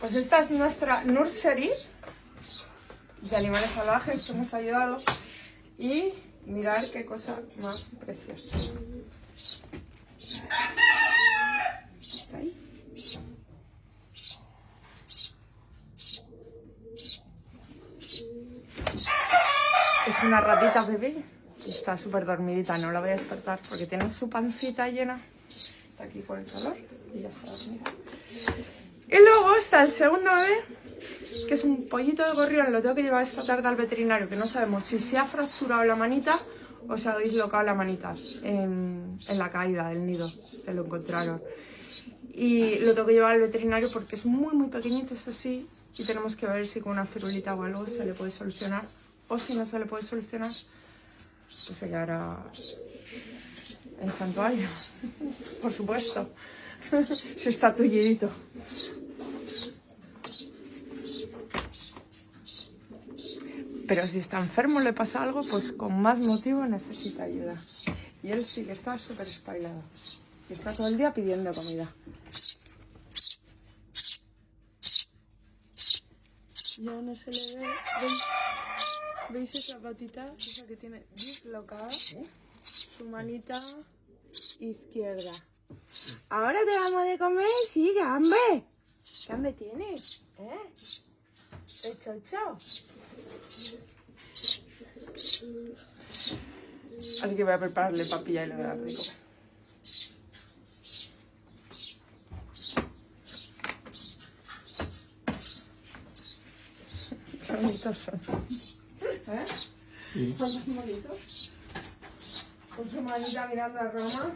Pues esta es nuestra nursery de animales salvajes que hemos ayudado. Y mirar qué cosa más preciosa. ¿Está ahí? Es una ratita bebé. Está súper dormidita, no la voy a despertar porque tiene su pancita llena. Está aquí por el calor y ya está dormida. Y luego está el segundo bebé, que es un pollito de gorrión. Lo tengo que llevar esta tarde al veterinario, que no sabemos si se ha fracturado la manita o se ha dislocado la manita en, la caída del nido, que lo encontraron. Y lo tengo que llevar al veterinario porque es muy, muy pequeñito, es así. Y tenemos que ver si con una firulita o algo se le puede solucionar. O si no se le puede solucionar, pues se quedará en santuario, por supuesto. si está tullidito. Pero si está enfermo, le pasa algo, pues con más motivo necesita ayuda. Y él sí que está súper espailado. Y está todo el día pidiendo comida. Ya no se le ve. ¿Veis, ¿Veis esa patita? Esa que tiene dislocada. Su manita izquierda. ¿Ahora te damos de comer? Sí, hambre. ¿Qué hambre tienes? ¿Eh? ¿El chocho? Así que voy a prepararle papilla y le voy a dar comer. Qué bonitos son. ¿Eh? Sí. ¿Son más bonitos? Con su manita mirando a Roma.